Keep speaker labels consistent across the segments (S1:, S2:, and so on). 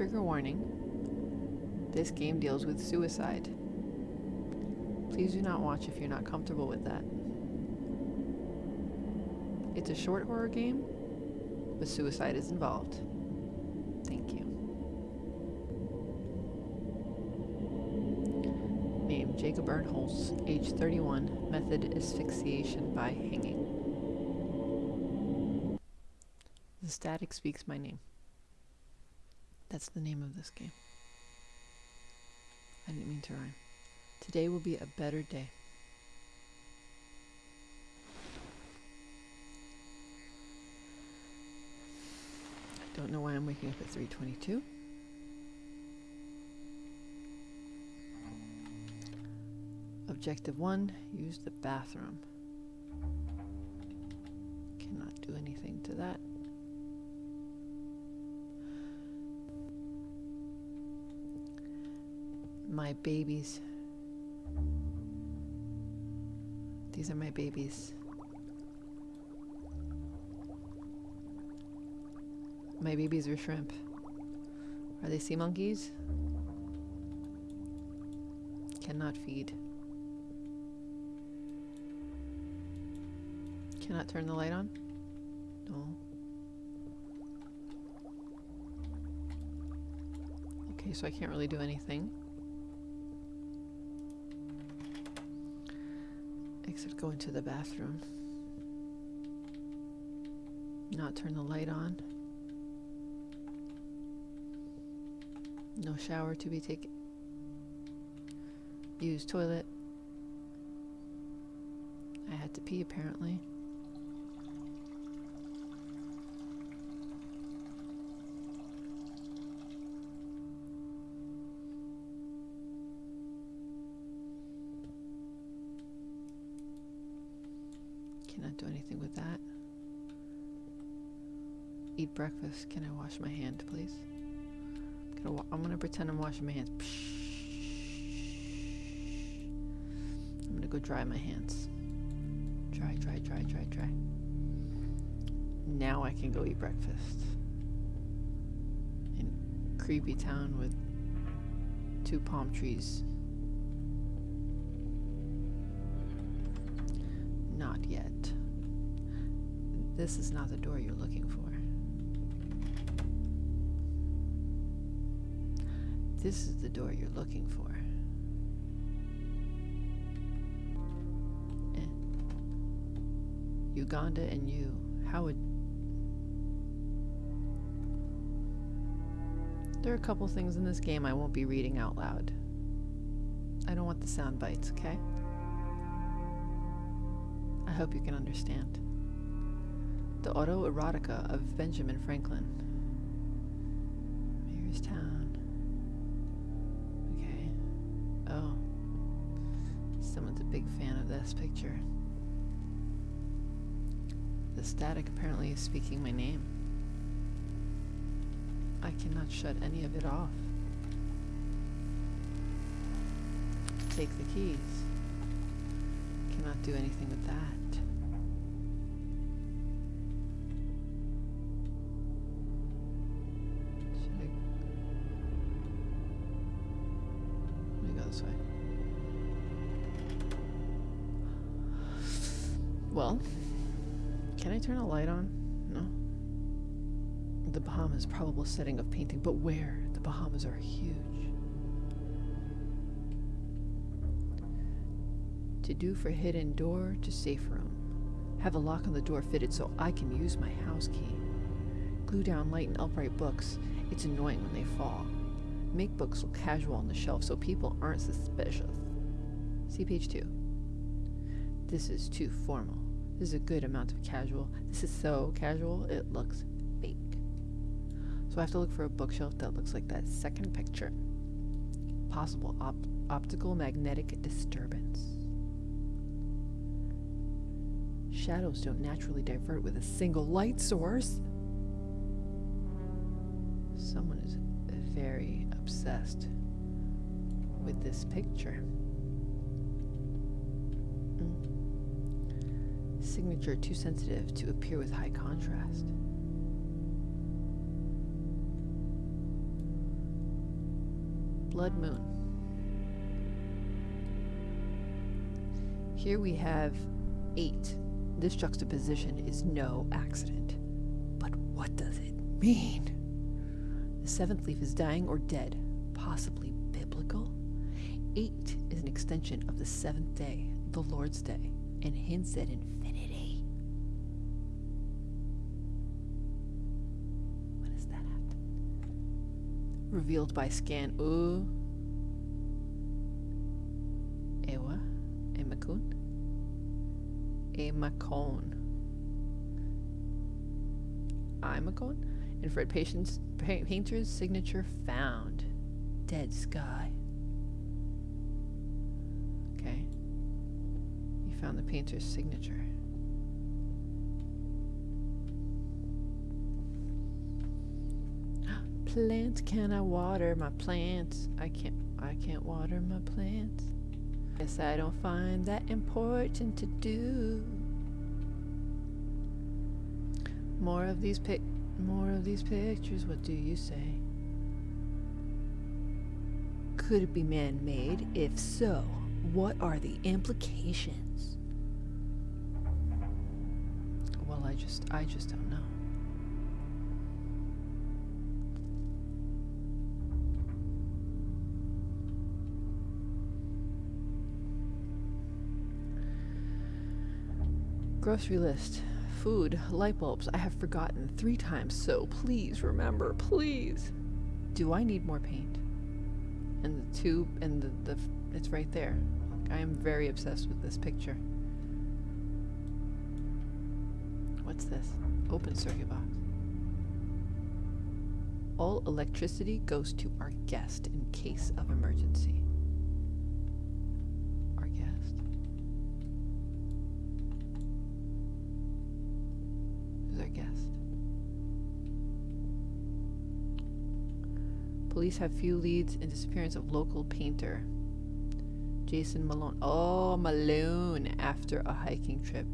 S1: Trigger warning. This game deals with suicide. Please do not watch if you're not comfortable with that. It's a short horror game, but suicide is involved. Thank you. Name Jacob Ernholz, age 31, method asphyxiation by hanging. The static speaks my name. That's the name of this game. I didn't mean to rhyme. Today will be a better day. I don't know why I'm waking up at 322. Objective 1, use the bathroom. Cannot do anything to that. My babies. These are my babies. My babies are shrimp. Are they sea monkeys? Cannot feed. Cannot turn the light on? No. Okay, so I can't really do anything. Except go into the bathroom. Not turn the light on. No shower to be taken. Use toilet. I had to pee apparently. Cannot do anything with that. Eat breakfast. Can I wash my hand, please? I'm gonna, I'm gonna pretend I'm washing my hands. I'm gonna go dry my hands. Dry, dry, dry, dry, dry. Now I can go eat breakfast. In creepy town with two palm trees. Not yet. This is not the door you're looking for. This is the door you're looking for. Uganda and you. How would. There are a couple things in this game I won't be reading out loud. I don't want the sound bites, okay? I hope you can understand. The autoerotica of Benjamin Franklin. Mayor's Town. Okay. Oh. Someone's a big fan of this picture. The static apparently is speaking my name. I cannot shut any of it off. Take the keys. Cannot do anything with that. Should I... Let me go this way. Well, can I turn a light on? No. The Bahamas probable setting of painting, but where? The Bahamas are huge. To do for hidden door to safe room. Have a lock on the door fitted so I can use my house key. Glue down light and upright books. It's annoying when they fall. Make books look casual on the shelf so people aren't suspicious. See page two. This is too formal. This is a good amount of casual. This is so casual, it looks fake. So I have to look for a bookshelf that looks like that second picture. Possible op- optical magnetic disturbance. Shadows don't naturally divert with a single light source. Someone is very obsessed with this picture. Mm. Signature too sensitive to appear with high contrast. Blood Moon. Here we have eight. This juxtaposition is no accident. But what does it mean? The seventh leaf is dying or dead, possibly biblical. Eight is an extension of the seventh day, the Lord's day, and hints at infinity. What does that to Revealed by scan. Ooh. Ewa. Emakun. Emakon. Imacon? Infrared patient's, pa- painter's signature found. Dead sky. Okay. You found the painter's signature. Plants, can I water my plants? I can't I can't water my plants. Guess I don't find that important to do. More of these pic more of these pictures, what do you say? Could it be man-made? If so, what are the implications? Well, I just I just don't know. Grocery list. Food, light bulbs. I have forgotten three times, so please remember, please. Do I need more paint? And the tube and the, the it's right there. I am very obsessed with this picture. What's this? Open circuit box. All electricity goes to our guest in case of emergency. Police have few leads in disappearance of local painter. Jason Malone. Oh, Malone after a hiking trip.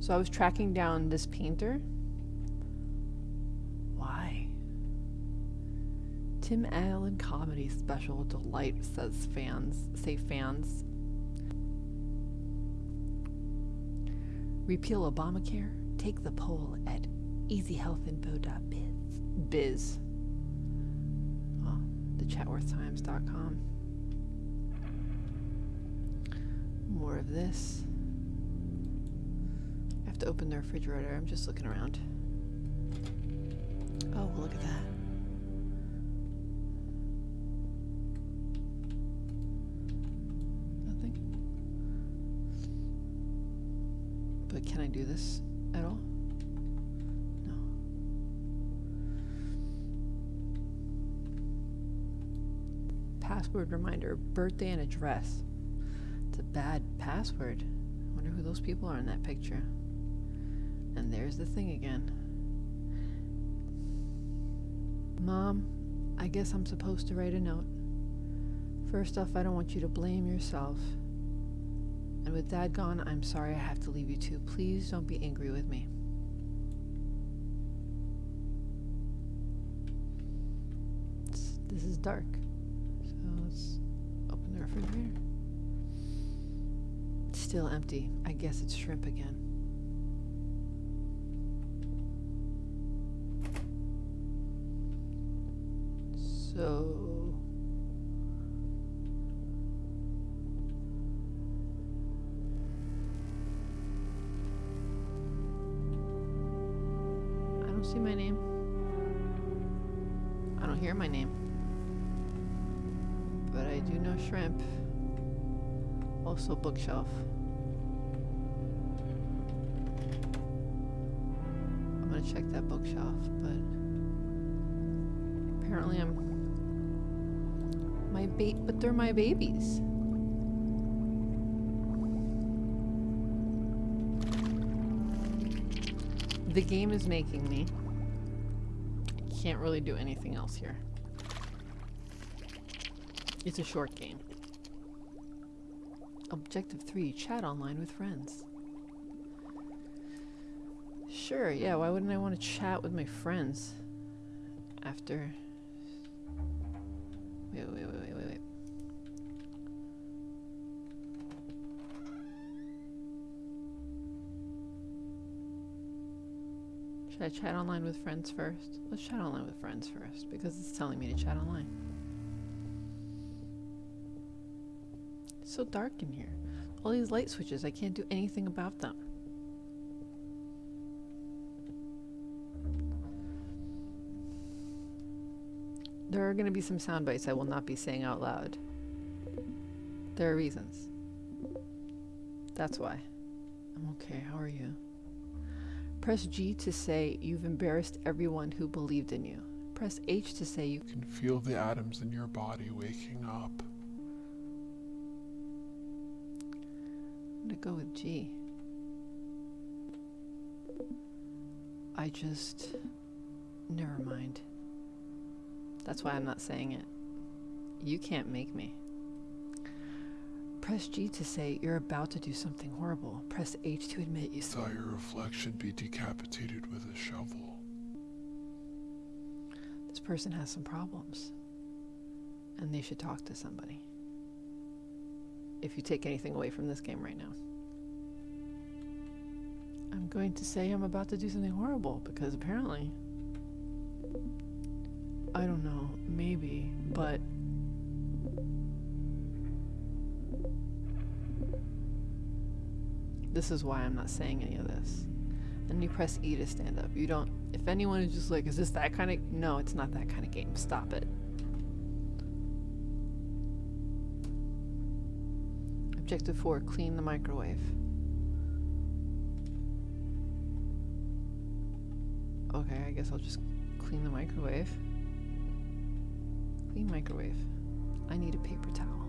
S1: So I was tracking down this painter. Why? Tim Allen comedy special delight says fans say fans. Repeal Obamacare. Take the poll at easyhealthinfo.biz. Biz. Oh, thechatworthtimes.com. More of this. I have to open the refrigerator. I'm just looking around. Oh, look at that. Nothing. But can I do this at all? Password reminder, birthday and address. It's a bad password. I Wonder who those people are in that picture. And there's the thing again. Mom, I guess I'm supposed to write a note. First off, I don't want you to blame yourself. And with Dad gone, I'm sorry I have to leave you too. Please don't be angry with me. This is dark. So let's open the refrigerator. It's still empty. I guess it's shrimp again. So I don't see my name. I don't hear my name. I do know shrimp. Also bookshelf. I'm gonna check that bookshelf, but apparently I'm my bait but they're my babies. The game is making me. I can't really do anything else here. It's a short game. Objective 3 Chat online with friends. Sure, yeah, why wouldn't I want to chat with my friends? After. Wait, wait, wait, wait, wait, wait. Should I chat online with friends first? Let's chat online with friends first because it's telling me to chat online. So dark in here. All these light switches, I can't do anything about them. There are going to be some sound bites I will not be saying out loud. There are reasons. That's why. I'm okay. How are you? Press G to say you've embarrassed everyone who believed in you. Press H to say you
S2: You can feel the atoms in your body waking up.
S1: I'm gonna go with G. I just. Never mind. That's why I'm not saying it. You can't make me. Press G to say you're about to do something horrible. Press H to admit you
S2: Saw your reflection be decapitated with a shovel.
S1: this person has some problems. And they should talk to somebody. If you take anything away from this game right now. I'm going to say I'm about to do something horrible because apparently. I don't know, maybe, but. This is why I'm not saying any of this. And you press E to stand up. You don't. If anyone is just like, is this that kind of. No, it's not that kind of game. Stop it. Objective 4 clean the microwave. Okay, I guess I'll just clean the microwave. Clean microwave. I need a paper towel.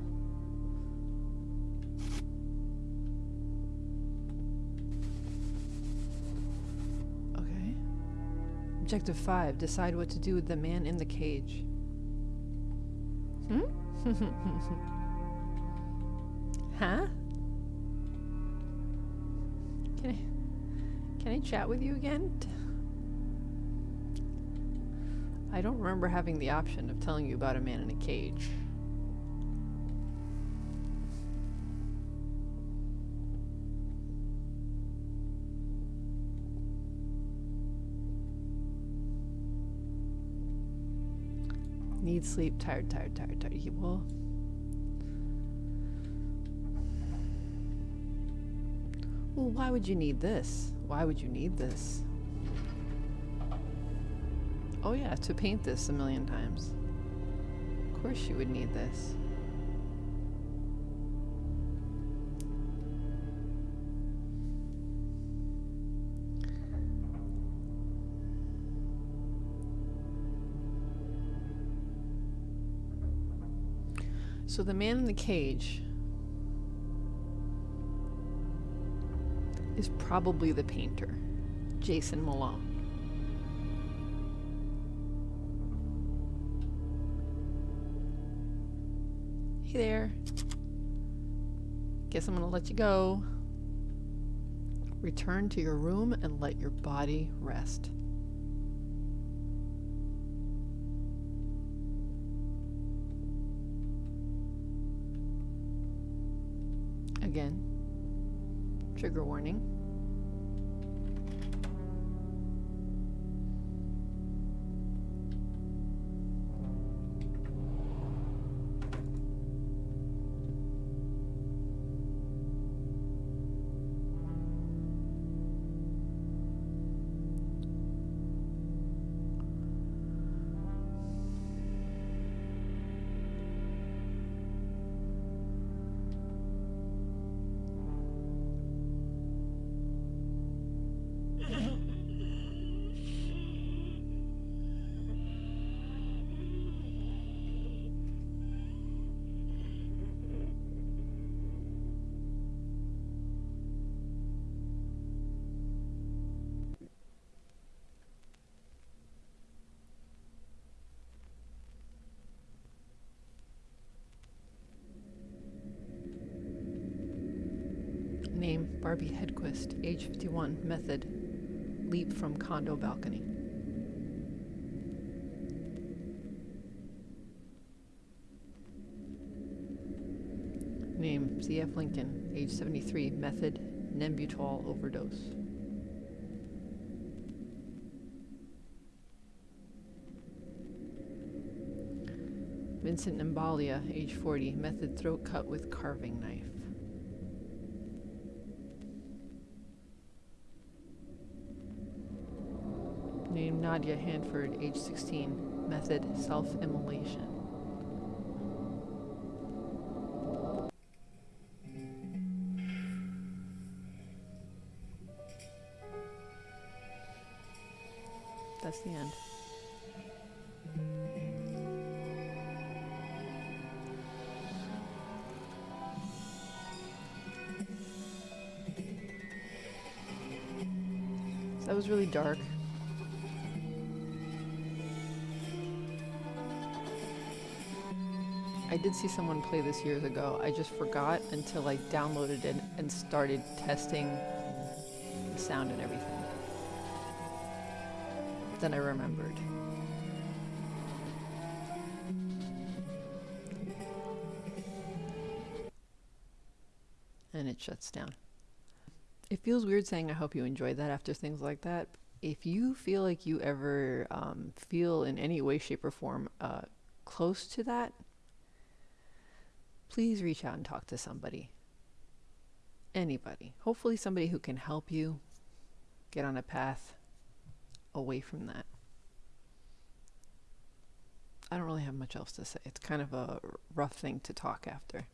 S1: Okay. Objective 5 decide what to do with the man in the cage. Hmm? huh? Can I Can I chat with you again? I don't remember having the option of telling you about a man in a cage. Need sleep, tired, tired, tired, tired. He. Well, why would you need this? Why would you need this? Oh yeah, to paint this a million times. Of course you would need this. So the man in the cage is probably the painter, Jason Malone. Hey there. Guess I'm gonna let you go. Return to your room and let your body rest. Trigger warning. Barbie Hedquist, age 51, method, leap from condo balcony. Name, C.F. Lincoln, age 73, method, Nembutal overdose. Vincent Nembalia, age 40, method throat cut with carving knife. Name Nadia Hanford, age 16, method self immolation. That's the end. That was really dark. I did see someone play this years ago. I just forgot until I downloaded it and started testing the sound and everything. Then I remembered. And it shuts down. It feels weird saying I hope you enjoyed that after things like that. If you feel like you ever um, feel in any way, shape, or form uh, close to that, please reach out and talk to somebody. Anybody. Hopefully, somebody who can help you get on a path away from that. I don't really have much else to say. It's kind of a rough thing to talk after.